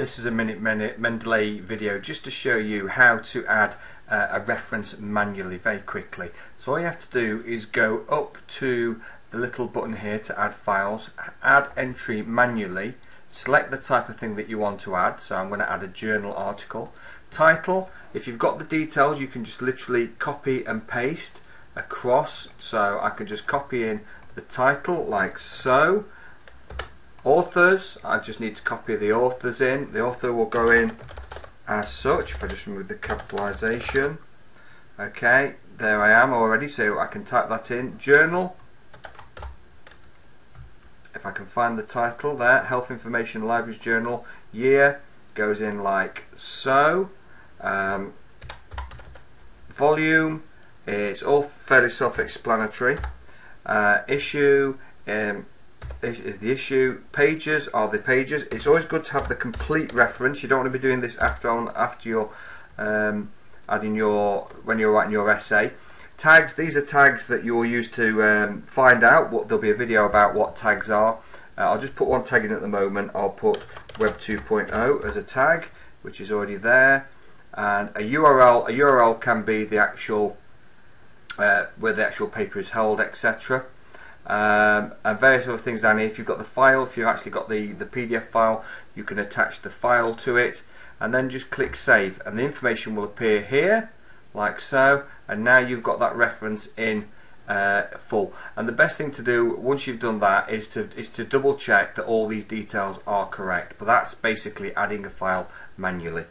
This is a minute Mendeley video just to show you how to add uh, a reference manually very quickly. So all you have to do is go up to the little button here to add files, add entry manually, select the type of thing that you want to add. So I'm going to add a journal article. Title, if you've got the details you can just literally copy and paste across. So I can just copy in the title like so authors. I just need to copy the authors in. The author will go in as such if I just remove the capitalization. Okay there I am already so I can type that in. Journal. If I can find the title there health information libraries journal year goes in like so. Um, volume it's all fairly self-explanatory. Uh, issue um, is the issue. Pages are the pages. It's always good to have the complete reference. You don't want to be doing this after on after you're um, adding your when you're writing your essay. Tags. These are tags that you will use to um, find out what there'll be a video about what tags are. Uh, I'll just put one tag in at the moment. I'll put Web 2.0 as a tag, which is already there, and a URL. A URL can be the actual uh, where the actual paper is held, etc um, and various other things down here. If you've got the file, if you've actually got the, the PDF file, you can attach the file to it. And then just click save. And the information will appear here like so. And now you've got that reference in uh, full. And the best thing to do once you've done that is to is to double check that all these details are correct. But that's basically adding a file manually